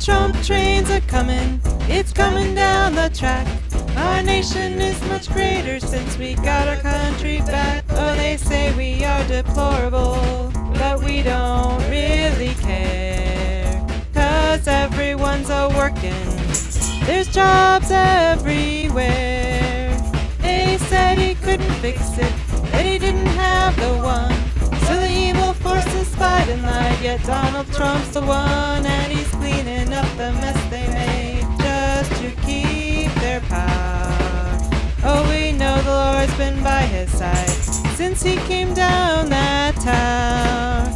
Trump trains are coming, it's coming down the track. Our nation is much greater since we got our country back. Oh, they say we are deplorable, but we don't really care. Cause everyone's a working, there's jobs everywhere. They said he couldn't fix it, yet Donald Trump's the one, and he's cleaning up the mess they made just to keep their power. Oh, we know the Lord's been by his side since he came down that tower.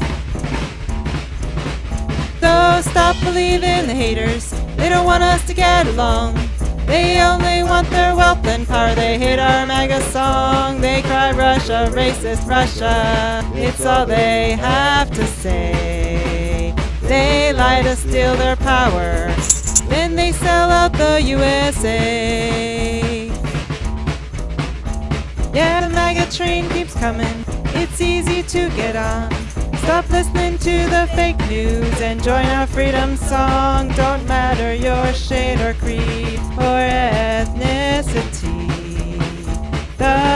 So stop believing the haters, they don't want us to get along. They only want their wealth and power. They hate our MAGA song. They cry Russia, racist Russia. It's all they have to say. They lie to steal their power. Then they sell out the USA. Yeah, the MAGA train keeps coming. It's easy to get on. Stop listening to the fake news and join our freedom song. Don't matter your shade or creed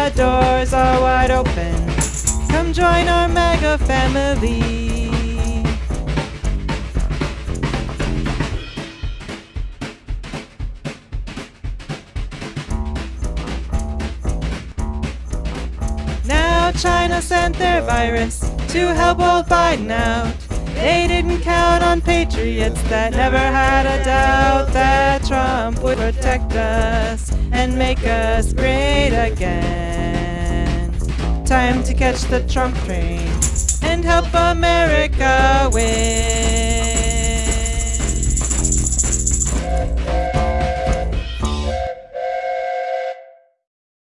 The doors are wide open. Come join our MAGA family. Now China sent their virus to help old Biden out. They didn't count on patriots that never had a doubt that Trump would protect us and make us great again. Time to catch the Trump train and help America.